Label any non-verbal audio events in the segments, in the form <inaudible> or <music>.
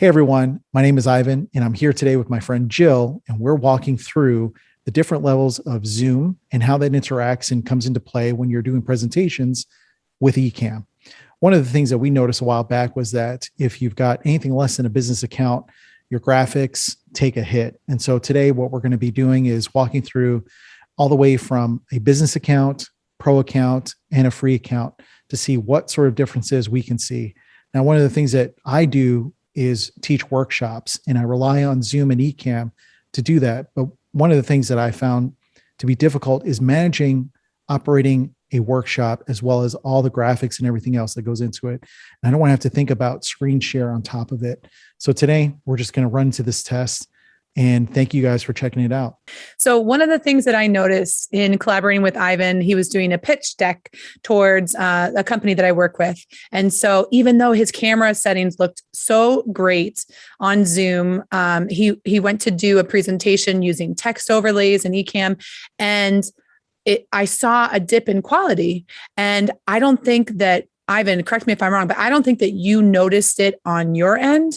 Hey everyone, my name is Ivan, and I'm here today with my friend Jill, and we're walking through the different levels of Zoom and how that interacts and comes into play when you're doing presentations with Ecamm. One of the things that we noticed a while back was that if you've got anything less than a business account, your graphics take a hit. And so today, what we're going to be doing is walking through all the way from a business account, pro account, and a free account to see what sort of differences we can see. Now, one of the things that I do is teach workshops and I rely on Zoom and Ecamm to do that. But one of the things that I found to be difficult is managing operating a workshop as well as all the graphics and everything else that goes into it. And I don't want to have to think about screen share on top of it. So today we're just going to run to this test and thank you guys for checking it out. So, one of the things that I noticed in collaborating with Ivan, he was doing a pitch deck towards uh, a company that I work with. And so, even though his camera settings looked so great on Zoom, um, he he went to do a presentation using text overlays and Ecamm. and it, I saw a dip in quality. And I don't think that Ivan, correct me if I'm wrong, but I don't think that you noticed it on your end.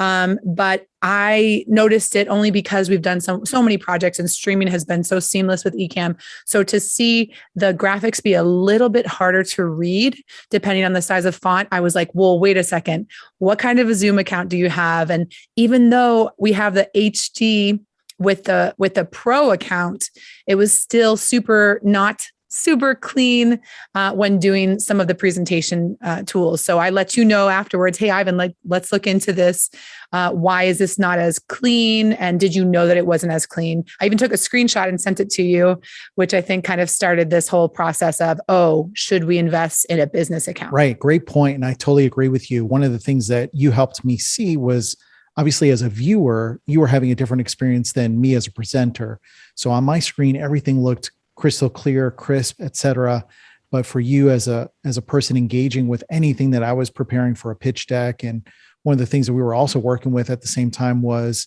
Um, but I noticed it only because we've done so, so many projects and streaming has been so seamless with Ecamm. So to see the graphics be a little bit harder to read, depending on the size of font, I was like, well, wait a second, what kind of a Zoom account do you have? And even though we have the HD with the with the pro account, it was still super not super clean uh, when doing some of the presentation uh, tools. So I let you know afterwards, hey, Ivan, like, let's look into this. Uh, why is this not as clean? And did you know that it wasn't as clean? I even took a screenshot and sent it to you, which I think kind of started this whole process of, oh, should we invest in a business account? Right. Great point. And I totally agree with you. One of the things that you helped me see was obviously as a viewer, you were having a different experience than me as a presenter. So on my screen, everything looked crystal clear, crisp, etc. But for you as a as a person engaging with anything that I was preparing for a pitch deck, and one of the things that we were also working with at the same time was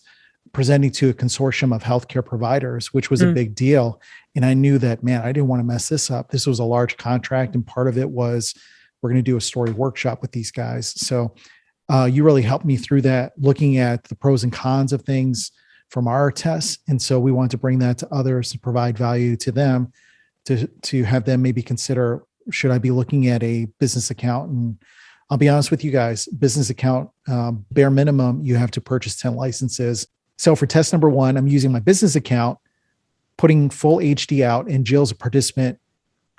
presenting to a consortium of healthcare providers, which was mm. a big deal. And I knew that, man, I didn't want to mess this up. This was a large contract, and part of it was we're going to do a story workshop with these guys. So uh, you really helped me through that, looking at the pros and cons of things, from our tests. And so we want to bring that to others to provide value to them to, to have them maybe consider, should I be looking at a business account? And I'll be honest with you guys, business account, um, bare minimum, you have to purchase 10 licenses. So for test number one, I'm using my business account, putting full HD out and Jill's a participant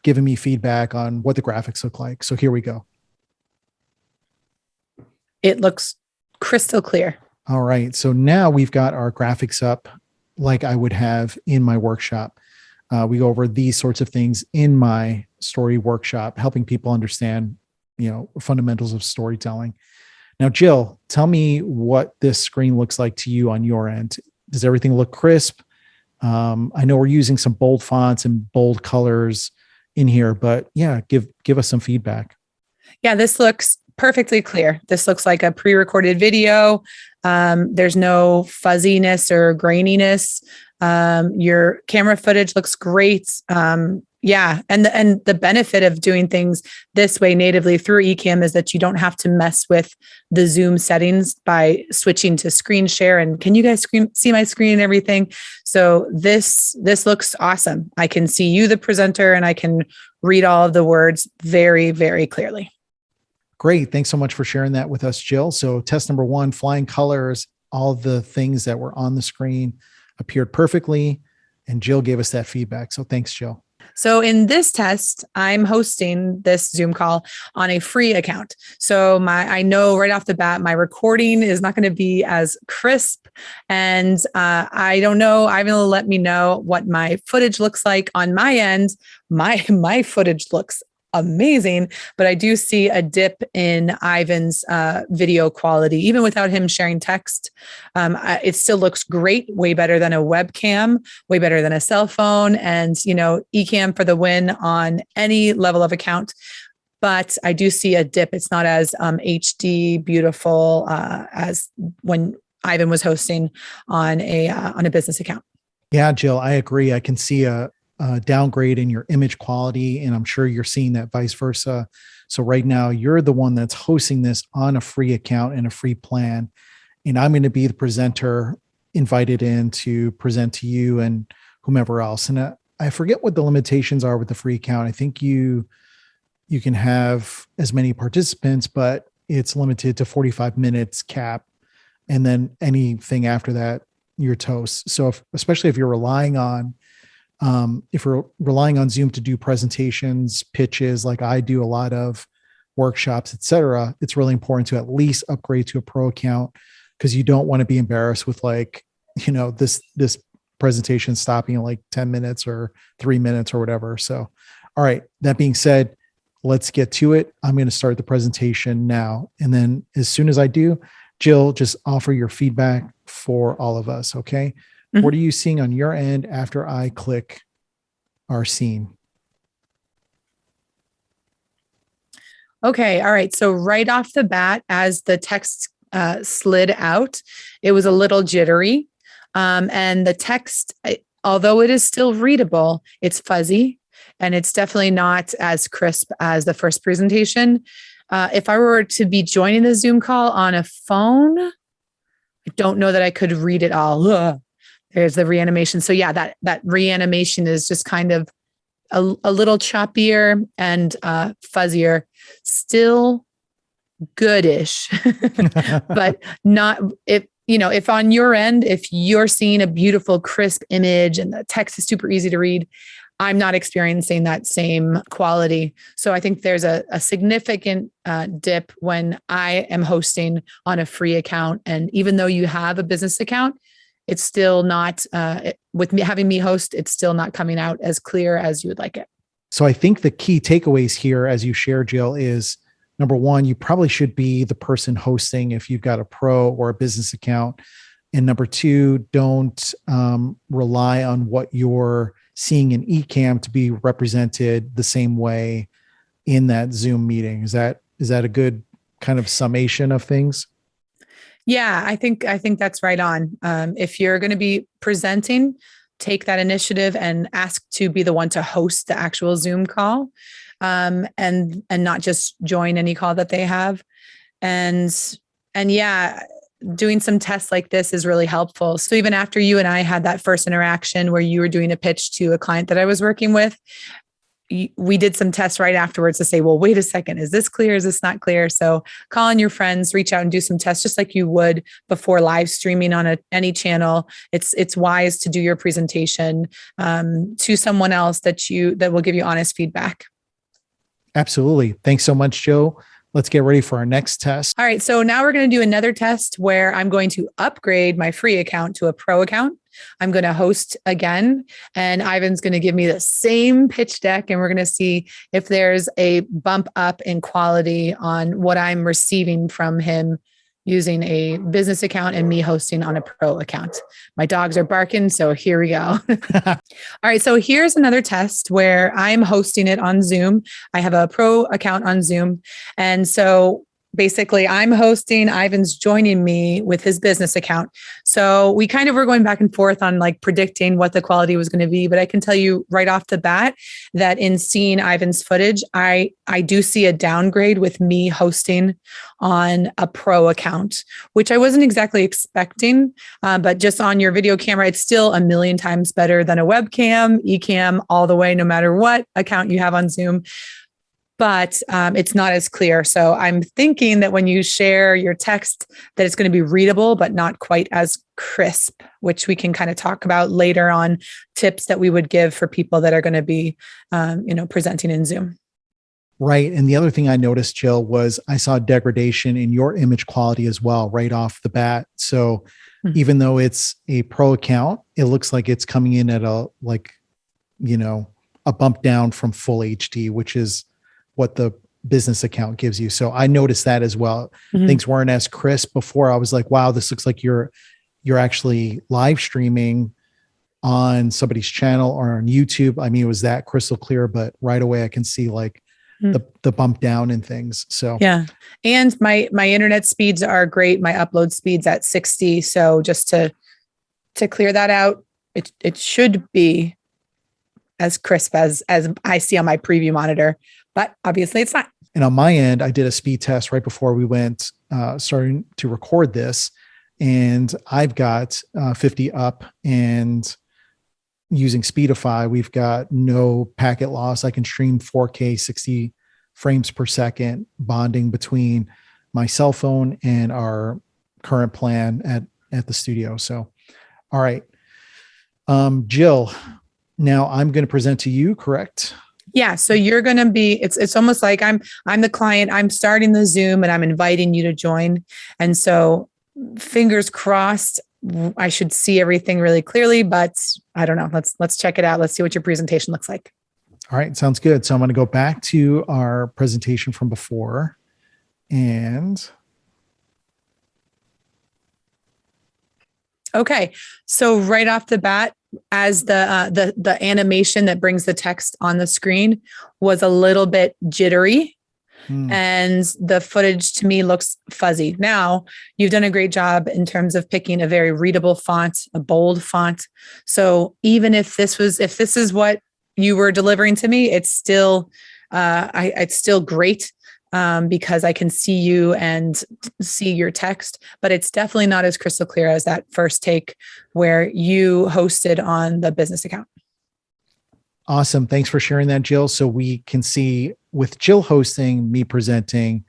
giving me feedback on what the graphics look like. So here we go. It looks crystal clear. All right. So now we've got our graphics up like I would have in my workshop. Uh, we go over these sorts of things in my story workshop, helping people understand, you know, fundamentals of storytelling. Now, Jill, tell me what this screen looks like to you on your end. Does everything look crisp? Um, I know we're using some bold fonts and bold colors in here, but yeah, give give us some feedback. Yeah, this looks perfectly clear. This looks like a pre-recorded video. Um, there's no fuzziness or graininess. Um, your camera footage looks great. Um, yeah, and the and the benefit of doing things this way natively through Ecamm is that you don't have to mess with the Zoom settings by switching to screen share. And can you guys screen, see my screen and everything? So this this looks awesome. I can see you, the presenter, and I can read all of the words very very clearly. Great. Thanks so much for sharing that with us, Jill. So test number one, flying colors, all the things that were on the screen appeared perfectly. And Jill gave us that feedback. So thanks, Jill. So in this test, I'm hosting this Zoom call on a free account. So my I know right off the bat my recording is not going to be as crisp, and uh, I don't know. I will let me know what my footage looks like on my end. My <laughs> my footage looks amazing, but I do see a dip in Ivan's uh, video quality, even without him sharing text. Um, it still looks great, way better than a webcam, way better than a cell phone, and you know, Ecamm for the win on any level of account. But I do see a dip. It's not as um, HD beautiful uh, as when Ivan was hosting on a uh, on a business account. Yeah, Jill, I agree. I can see a uh, downgrade in your image quality. And I'm sure you're seeing that vice versa. So right now you're the one that's hosting this on a free account and a free plan. and I'm going to be the presenter invited in to present to you and whomever else. And uh, I forget what the limitations are with the free account. I think you you can have as many participants, but it's limited to 45 minutes cap. And then anything after that, you're toast. So if, especially if you're relying on um, if we're relying on Zoom to do presentations, pitches, like I do a lot of workshops, etc., it's really important to at least upgrade to a pro account because you don't want to be embarrassed with like, you know, this this presentation stopping in like 10 minutes or three minutes or whatever. So, all right. That being said, let's get to it. I'm going to start the presentation now. And then as soon as I do, Jill, just offer your feedback for all of us. Okay. Mm-hmm. What are you seeing on your end after I click our scene? Okay. All right. So right off the bat, as the text uh, slid out, it was a little jittery. Um, and the text, although it is still readable, it's fuzzy and it's definitely not as crisp as the first presentation. Uh, if I were to be joining the Zoom call on a phone, I don't know that I could read it all. Ugh. There's the reanimation. So yeah, that that reanimation is just kind of a, a little choppier and uh, fuzzier. Still goodish, <laughs> but not if you know if on your end if you're seeing a beautiful crisp image and the text is super easy to read I'm not experiencing that same quality. So I think there's a, a significant uh, dip when I am hosting on a free account. And even though you have a business account, it's still not, uh, it, with me having me host, it's still not coming out as clear as you would like it. So I think the key takeaways here, as you share, Jill, is number one, you probably should be the person hosting if you've got a pro or a business account. And number two, don't um, rely on what you're seeing in Ecamm to be represented the same way in that Zoom meeting. Is that is that a good kind of summation of things? Yeah, I think I think that's right on. Um, if you're going to be presenting, take that initiative and ask to be the one to host the actual Zoom call, um, and and not just join any call that they have. And and yeah, doing some tests like this is really helpful. So even after you and I had that first interaction where you were doing a pitch to a client that I was working with, we did some tests right afterwards to say, well, wait a second, is this clear? Is this not clear? So call on your friends, reach out and do some tests just like you would before live streaming on a, any channel. It's it's wise to do your presentation um, to someone else that you that will give you honest feedback. Absolutely. Thanks so much, Joe. Let's get ready for our next test. All right. So now we're going to do another test where I'm going to upgrade my free account to a pro account. I'm going to host again, and Ivan's going to give me the same pitch deck, and we're going to see if there's a bump up in quality on what I'm receiving from him using a business account and me hosting on a pro account. My dogs are barking, so here we go. <laughs> All right, so here's another test where I'm hosting it on Zoom. I have a pro account on Zoom. And so basically I'm hosting, Ivan's joining me with his business account. So we kind of were going back and forth on like predicting what the quality was going to be, but I can tell you right off the bat that in seeing Ivan's footage, I I do see a downgrade with me hosting on a pro account, which I wasn't exactly expecting, uh, but just on your video camera, it's still a million times better than a webcam, Ecamm, all the way, no matter what account you have on Zoom but um, it's not as clear. So I'm thinking that when you share your text, that it's going to be readable, but not quite as crisp, which we can kind of talk about later on tips that we would give for people that are going to be, um, you know, presenting in Zoom. Right. And the other thing I noticed, Jill, was I saw degradation in your image quality as well, right off the bat. So mm-hmm. even though it's a pro account, it looks like it's coming in at a, like, you know, a bump down from full HD, which is what the business account gives you. So I noticed that as well. Mm-hmm. Things weren't as crisp before. I was like, wow, this looks like you're you're actually live streaming on somebody's channel or on YouTube. I mean, it was that crystal clear, but right away I can see like mm-hmm. the the bump down and things. So yeah. And my my internet speeds are great. My upload speeds at 60. So just to to clear that out, it it should be as crisp as as I see on my preview monitor but obviously it's not. And on my end, I did a speed test right before we went uh, starting to record this. and I've got uh, 50 up and using Speedify, we've got no packet loss. I can stream 4K 60 frames per second bonding between my cell phone and our current plan at at the studio. So, all right. Um, Jill, now I'm going to present to you, correct? Yeah, so you're going to be it's it's almost like I'm I'm the client, I'm starting the Zoom and I'm inviting you to join. And so fingers crossed I should see everything really clearly, but I don't know. Let's let's check it out. Let's see what your presentation looks like. All right, sounds good. So I'm going to go back to our presentation from before and Okay, so right off the bat, as the uh, the the animation that brings the text on the screen was a little bit jittery, hmm. and the footage to me looks fuzzy. Now you've done a great job in terms of picking a very readable font, a bold font. So even if this was if this is what you were delivering to me, it's still uh, I, it's still great um, because I can see you and see your text, but it's definitely not as crystal clear as that first take where you hosted on the business account. Awesome. Thanks for sharing that, Jill. So we can see with Jill hosting, me presenting,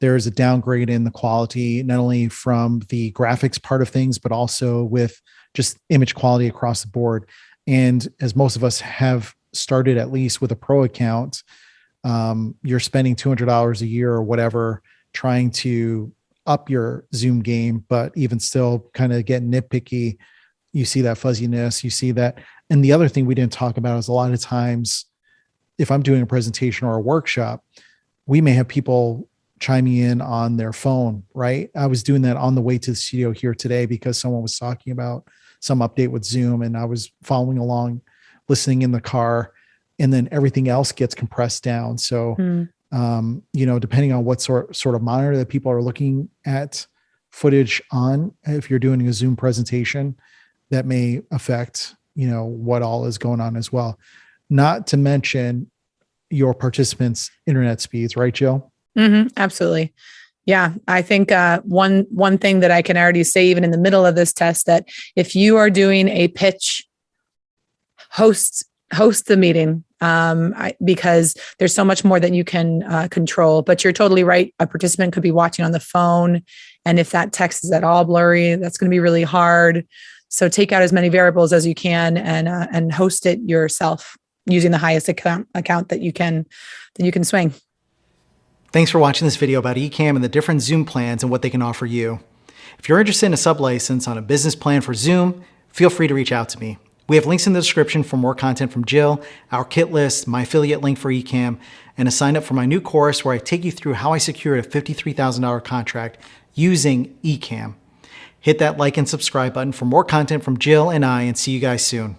there's a downgrade in the quality, not only from the graphics part of things, but also with just image quality across the board. And as most of us have started at least with a pro account, um, you're spending $200 a year or whatever trying to up your zoom game but even still kind of get nitpicky. You see that fuzziness you see that. And the other thing we didn't talk about is a lot of times if i'm doing a presentation or a workshop we may have people chiming in on their phone right? I was doing that on the way to the studio here today because someone was talking about some update with zoom and i was following along listening in the car and then everything else gets compressed down. So, mm. um, you know, depending on what sort sort of monitor that people are looking at footage on, if you're doing a Zoom presentation, that may affect you know what all is going on as well. Not to mention your participants' internet speeds, right, Jill? Mm-hmm, absolutely. Yeah, I think uh, one one thing that I can already say, even in the middle of this test, that if you are doing a pitch, host host the meeting um, I, because there's so much more that you can uh, control. But you're totally right. A participant could be watching on the phone. And if that text is at all blurry, that's going to be really hard. So take out as many variables as you can and uh, and host it yourself using the highest account account that you can that you can swing. Thanks for watching this video about Ecamm and the different Zoom plans and what they can offer you. If you're interested in a sub license on a business plan for Zoom, feel free to reach out to me. We have links in the description for more content from Jill, our kit list, my affiliate link for Ecamm, and a sign up for my new course where I take you through how I secured a $53,000 contract using Ecamm. Hit that like and subscribe button for more content from Jill and I and see you guys soon.